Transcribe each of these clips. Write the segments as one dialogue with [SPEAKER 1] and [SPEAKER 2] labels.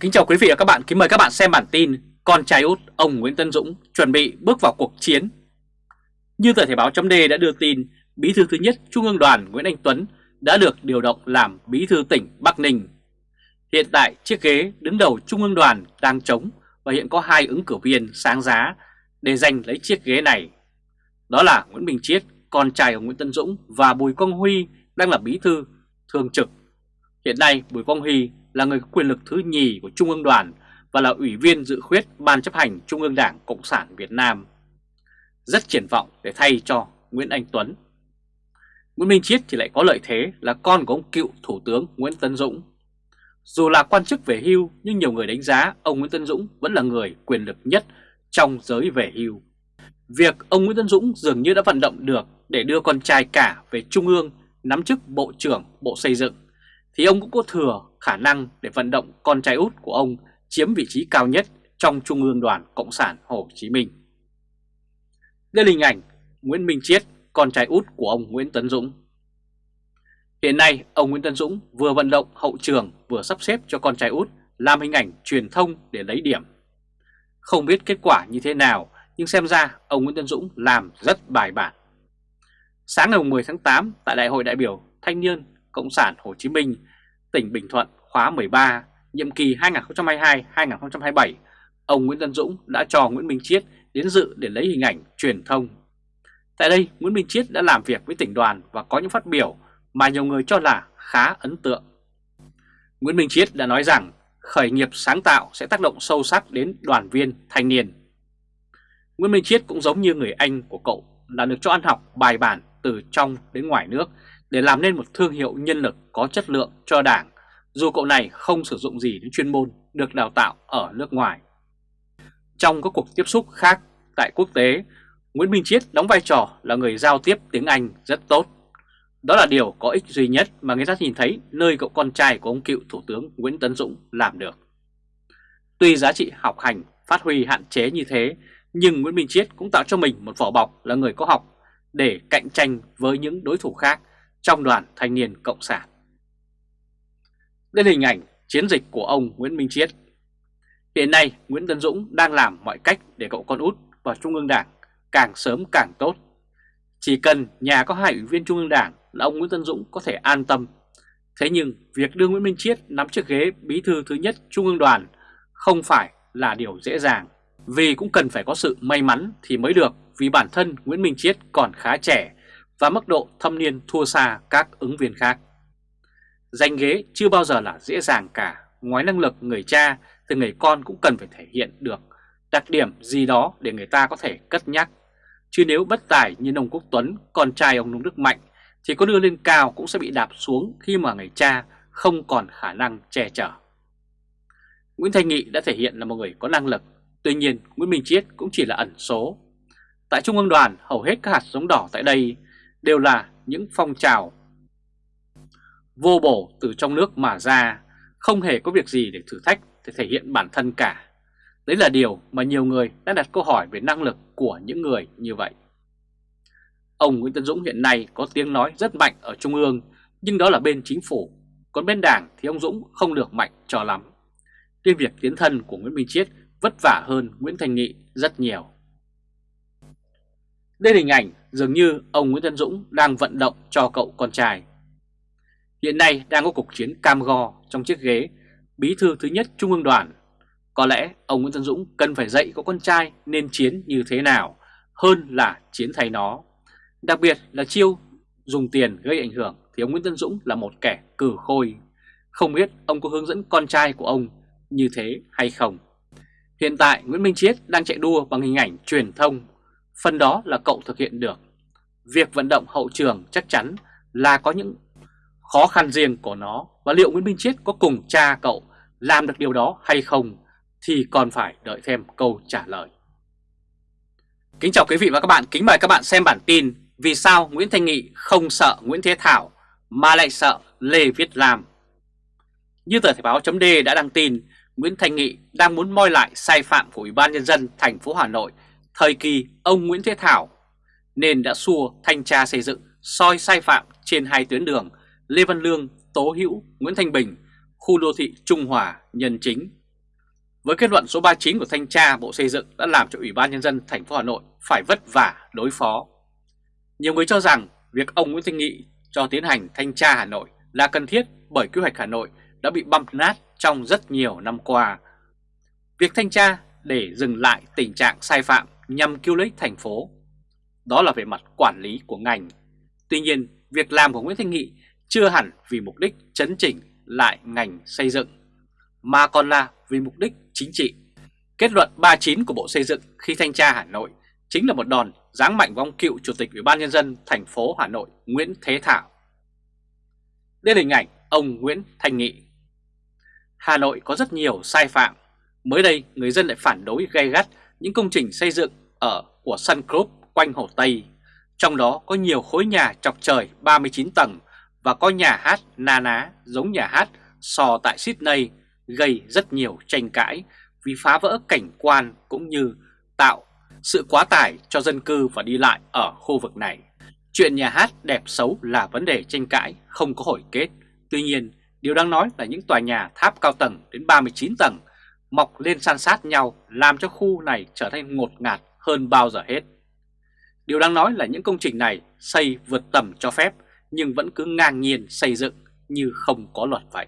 [SPEAKER 1] Kính chào quý vị và các bạn, kính mời các bạn xem bản tin Con trai út ông Nguyễn Tân Dũng chuẩn bị bước vào cuộc chiến. Như tờ Thể báo chấm đã đưa tin Bí thư thứ nhất Trung ương đoàn Nguyễn Anh Tuấn đã được điều động làm bí thư tỉnh Bắc Ninh. Hiện tại chiếc ghế đứng đầu Trung ương đoàn đang trống và hiện có hai ứng cử viên sáng giá để giành lấy chiếc ghế này. Đó là Nguyễn Bình Chiết, con trai của Nguyễn Tân Dũng và Bùi Quang Huy đang là bí thư thường trực. Hiện nay Bùi Quang Huy là người có quyền lực thứ nhì của Trung ương đoàn và là ủy viên dự khuyết Ban chấp hành Trung ương Đảng Cộng sản Việt Nam. Rất triển vọng để thay cho Nguyễn Anh Tuấn. Nguyễn Minh Chiết thì lại có lợi thế là con của ông cựu Thủ tướng Nguyễn Tân Dũng. Dù là quan chức về hưu, nhưng nhiều người đánh giá ông Nguyễn Tân Dũng vẫn là người quyền lực nhất trong giới về hưu. Việc ông Nguyễn Tân Dũng dường như đã vận động được để đưa con trai cả về Trung ương nắm chức Bộ trưởng Bộ Xây dựng, thì ông cũng có thừa khả năng để vận động con trai út của ông chiếm vị trí cao nhất trong Trung ương đoàn Cộng sản Hồ Chí Minh. Đây là hình ảnh Nguyễn Minh Chiết, con trai út của ông Nguyễn Tấn Dũng. Hiện nay, ông Nguyễn Tấn Dũng vừa vận động hậu trường vừa sắp xếp cho con trai út làm hình ảnh truyền thông để lấy điểm. Không biết kết quả như thế nào, nhưng xem ra ông Nguyễn Tấn Dũng làm rất bài bản. Sáng ngày 10 tháng 8 tại Đại hội đại biểu Thanh niên Cộng sản Hồ Chí Minh, tỉnh Bình Thuận khóa 13, nhiệm kỳ 2022-2027, ông Nguyễn Tân Dũng đã cho Nguyễn Minh Chiết đến dự để lấy hình ảnh truyền thông. Tại đây, Nguyễn Minh Chiết đã làm việc với tỉnh đoàn và có những phát biểu mà nhiều người cho là khá ấn tượng. Nguyễn Minh Chiết đã nói rằng khởi nghiệp sáng tạo sẽ tác động sâu sắc đến đoàn viên thanh niên. Nguyễn Minh Chiết cũng giống như người anh của cậu là được cho ăn học bài bản từ trong đến ngoài nước để làm nên một thương hiệu nhân lực có chất lượng cho đảng, dù cậu này không sử dụng gì đến chuyên môn được đào tạo ở nước ngoài. Trong các cuộc tiếp xúc khác tại quốc tế, Nguyễn Minh Chiết đóng vai trò là người giao tiếp tiếng Anh rất tốt. Đó là điều có ích duy nhất mà người ta nhìn thấy nơi cậu con trai của ông cựu Thủ tướng Nguyễn Tấn Dũng làm được. Tuy giá trị học hành phát huy hạn chế như thế, nhưng Nguyễn Minh Chiết cũng tạo cho mình một vỏ bọc là người có học để cạnh tranh với những đối thủ khác trong đoàn thanh niên Cộng sản. Đây là hình ảnh chiến dịch của ông Nguyễn Minh Chiết. Hiện nay, Nguyễn Tân Dũng đang làm mọi cách để cậu con út vào Trung ương Đảng càng sớm càng tốt. Chỉ cần nhà có hai ủy viên Trung ương Đảng là ông Nguyễn Tân Dũng có thể an tâm. Thế nhưng việc đưa Nguyễn Minh Chiết nắm chiếc ghế bí thư thứ nhất Trung ương đoàn không phải là điều dễ dàng. Vì cũng cần phải có sự may mắn thì mới được, vì bản thân Nguyễn Minh Chiết còn khá trẻ và mức độ thâm niên thua xa các ứng viên khác danh ghế chưa bao giờ là dễ dàng cả, ngoài năng lực người cha thì người con cũng cần phải thể hiện được đặc điểm gì đó để người ta có thể cất nhắc. Chứ nếu bất tài như ông Quốc Tuấn, con trai ông Nông Đức Mạnh thì có đưa lên cao cũng sẽ bị đạp xuống khi mà người cha không còn khả năng che chở. Nguyễn Thanh Nghị đã thể hiện là một người có năng lực, tuy nhiên Nguyễn Minh Chiết cũng chỉ là ẩn số. Tại Trung ương đoàn, hầu hết các hạt giống đỏ tại đây đều là những phong trào vô bổ từ trong nước mà ra, không hề có việc gì để thử thách để thể hiện bản thân cả. Đấy là điều mà nhiều người đã đặt câu hỏi về năng lực của những người như vậy. Ông Nguyễn Tân Dũng hiện nay có tiếng nói rất mạnh ở Trung ương, nhưng đó là bên chính phủ, còn bên đảng thì ông Dũng không được mạnh cho lắm. Nên việc tiến thân của Nguyễn Minh Chiết vất vả hơn Nguyễn Thành Nghị rất nhiều. Đây là hình ảnh dường như ông Nguyễn Tân Dũng đang vận động cho cậu con trai. Hiện nay đang có cuộc chiến cam go trong chiếc ghế, bí thư thứ nhất Trung ương đoàn. Có lẽ ông Nguyễn Tân Dũng cần phải dạy có con trai nên chiến như thế nào hơn là chiến thay nó. Đặc biệt là chiêu dùng tiền gây ảnh hưởng thì ông Nguyễn Tân Dũng là một kẻ cử khôi. Không biết ông có hướng dẫn con trai của ông như thế hay không. Hiện tại Nguyễn Minh Chiết đang chạy đua bằng hình ảnh truyền thông phần đó là cậu thực hiện được. Việc vận động hậu trường chắc chắn là có những khó khăn riêng của nó. Và liệu Nguyễn Minh Chiết có cùng cha cậu làm được điều đó hay không thì còn phải đợi thêm câu trả lời. Kính chào quý vị và các bạn, kính mời các bạn xem bản tin Vì sao Nguyễn Thanh Nghị không sợ Nguyễn Thế Thảo mà lại sợ Lê Viết Lam? Như tờ Thể báo chấm đã đăng tin Nguyễn Thanh Nghị đang muốn moi lại sai phạm của Ủy ban Nhân dân thành phố Hà Nội thời kỳ ông Nguyễn Thế Thảo nên đã xua thanh tra xây dựng soi sai phạm trên hai tuyến đường Lê Văn Lương, Tố Hữu, Nguyễn Thanh Bình, khu đô thị Trung Hòa, Nhân Chính. với kết luận số 39 của thanh tra Bộ Xây dựng đã làm cho Ủy ban nhân dân thành phố Hà Nội phải vất vả đối phó. Nhiều người cho rằng việc ông Nguyễn Thanh Nghị cho tiến hành thanh tra Hà Nội là cần thiết bởi quy hoạch Hà Nội đã bị băm nát trong rất nhiều năm qua. Việc thanh tra để dừng lại tình trạng sai phạm nhằm cứu lấy thành phố. Đó là về mặt quản lý của ngành. Tuy nhiên, việc làm của Nguyễn Thanh Nghị chưa hẳn vì mục đích chấn chỉnh lại ngành xây dựng, mà còn là vì mục đích chính trị. Kết luận 39 của Bộ Xây dựng khi thanh tra Hà Nội chính là một đòn giáng mạnh vong cựu Chủ tịch Ủy ban Nhân dân thành phố Hà Nội Nguyễn Thế Thảo. Đây là hình ảnh ông Nguyễn Thanh Nghị. Hà Nội có rất nhiều sai phạm. Mới đây, người dân lại phản đối gay gắt những công trình xây dựng ở của Sun Group quanh Hồ Tây. Trong đó có nhiều khối nhà chọc trời 39 tầng và có nhà hát na ná giống nhà hát sò tại Sydney gây rất nhiều tranh cãi vì phá vỡ cảnh quan cũng như tạo sự quá tải cho dân cư và đi lại ở khu vực này. Chuyện nhà hát đẹp xấu là vấn đề tranh cãi, không có hồi kết. Tuy nhiên, điều đáng nói là những tòa nhà tháp cao tầng đến 39 tầng mọc lên san sát nhau làm cho khu này trở thành ngột ngạt hơn bao giờ hết. Điều đáng nói là những công trình này xây vượt tầm cho phép nhưng vẫn cứ ngang nhiên xây dựng như không có luật vậy.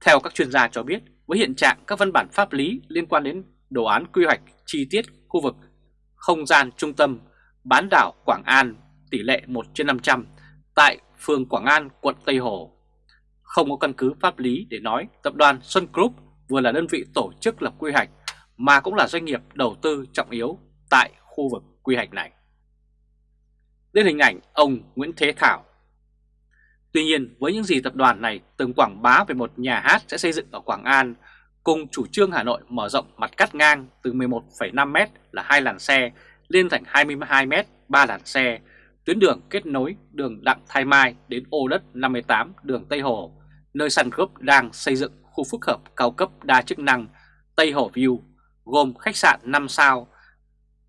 [SPEAKER 1] Theo các chuyên gia cho biết, với hiện trạng các văn bản pháp lý liên quan đến đồ án quy hoạch chi tiết khu vực không gian trung tâm bán đảo Quảng An tỷ lệ 1 trên 500 tại phường Quảng An, quận Tây Hồ. Không có căn cứ pháp lý để nói tập đoàn Sun Group vừa là đơn vị tổ chức lập quy hoạch mà cũng là doanh nghiệp đầu tư trọng yếu tại khu vực quy hoạch này lên hình ảnh ông Nguyễn Thế Thảo. Tuy nhiên với những gì tập đoàn này từng quảng bá về một nhà hát sẽ xây dựng ở Quảng An cùng chủ trương Hà Nội mở rộng mặt cắt ngang từ 11,5m là hai làn xe lên thành 22m 3 làn xe, tuyến đường kết nối đường Đặng Thái Mai đến ô đất 58 đường Tây Hồ, nơi Sun Group đang xây dựng khu phức hợp cao cấp đa chức năng Tây Hồ View, gồm khách sạn 5 sao,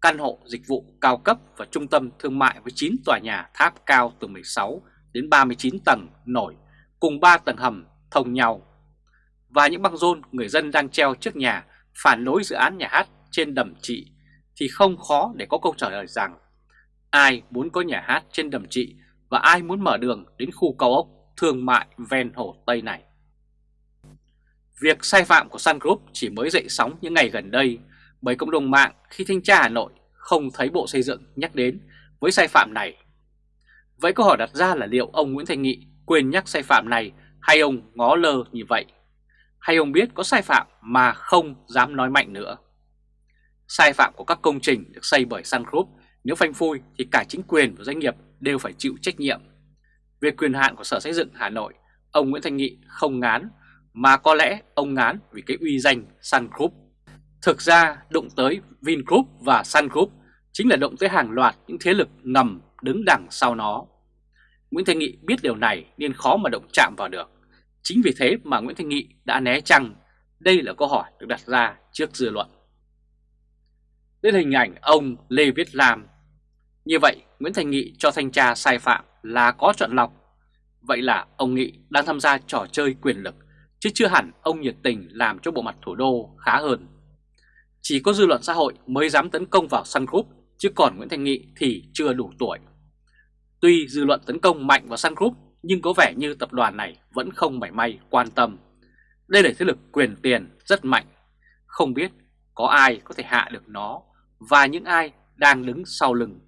[SPEAKER 1] căn hộ dịch vụ cao cấp và trung tâm thương mại với 9 tòa nhà tháp cao từ 16 đến 39 tầng nổi, cùng 3 tầng hầm thông nhau. Và những băng rôn người dân đang treo trước nhà phản đối dự án nhà hát trên đầm trị thì không khó để có câu trả lời rằng ai muốn có nhà hát trên đầm trị và ai muốn mở đường đến khu cao ốc thương mại ven hồ Tây này. Việc sai phạm của Sun Group chỉ mới dậy sóng những ngày gần đây bởi cộng đồng mạng khi thanh tra Hà Nội không thấy Bộ Xây dựng nhắc đến với sai phạm này. Vậy câu hỏi đặt ra là liệu ông Nguyễn Thành Nghị quên nhắc sai phạm này hay ông ngó lơ như vậy? Hay ông biết có sai phạm mà không dám nói mạnh nữa? Sai phạm của các công trình được xây bởi Sun Group nếu phanh phui thì cả chính quyền và doanh nghiệp đều phải chịu trách nhiệm. Về quyền hạn của Sở Xây dựng Hà Nội, ông Nguyễn Thành Nghị không ngán mà có lẽ ông ngán vì cái uy danh Sun Group. Thực ra đụng tới Vingroup và Sun Group chính là động tới hàng loạt những thế lực ngầm đứng đằng sau nó. Nguyễn Thanh Nghị biết điều này nên khó mà động chạm vào được. Chính vì thế mà Nguyễn Thanh Nghị đã né chăng. Đây là câu hỏi được đặt ra trước dư luận. Đây là hình ảnh ông Lê Viết Lam. Như vậy, Nguyễn Thành Nghị cho thanh tra sai phạm là có chọn lọc. Vậy là ông Nghị đang tham gia trò chơi quyền lực, chứ chưa hẳn ông nhiệt tình làm cho bộ mặt thủ đô khá hơn. Chỉ có dư luận xã hội mới dám tấn công vào Sun Group, chứ còn Nguyễn Thành Nghị thì chưa đủ tuổi. Tuy dư luận tấn công mạnh vào Sun Group, nhưng có vẻ như tập đoàn này vẫn không mảy may quan tâm. Đây là thế lực quyền tiền rất mạnh, không biết có ai có thể hạ được nó và những ai đang đứng sau lưng